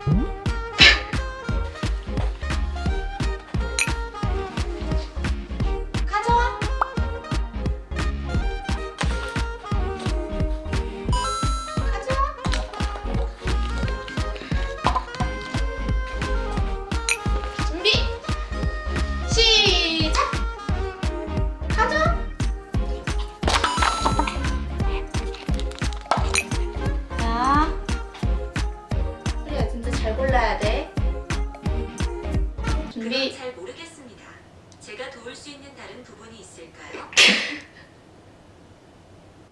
가 제가 도울 수 있는 다른 부분이 있을까요?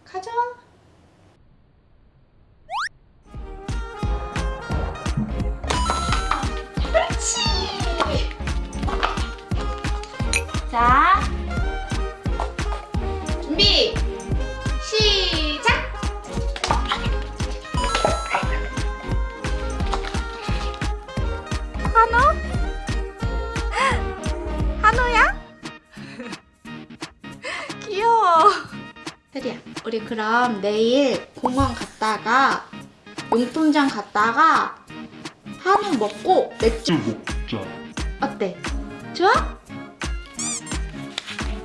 가져와. 그렇지. 자, 준비, 시작. 한우? 우리 그럼 내일 공원 갔다가 용돈장 갔다가 한우 먹고 맥주 먹자. 어때? 좋아?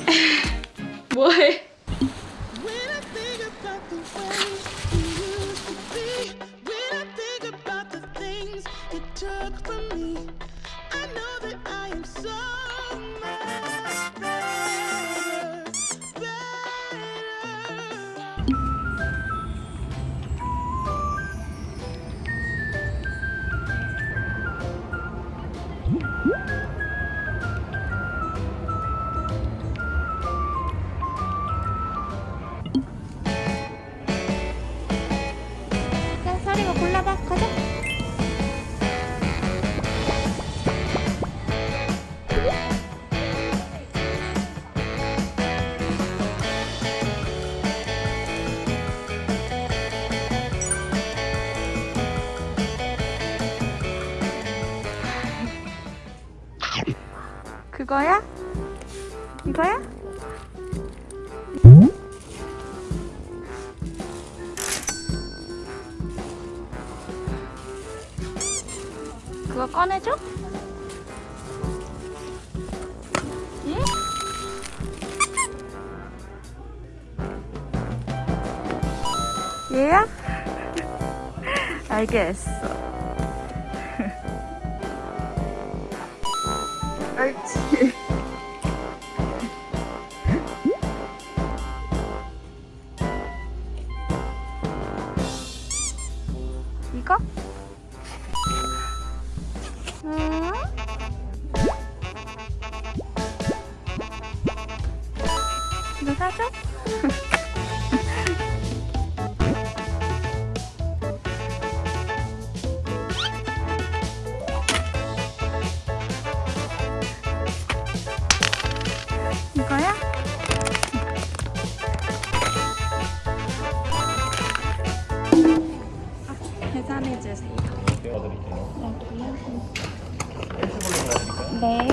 뭐해? 골라봐. 가자. 그거야? 이거야? 그거 꺼내줘? 예? 얘야? 알겠어. 옳지. 이거? 음? 이거 사줘? 이거야? 계산해 주세요. 떼어드릴게요. 네. okay?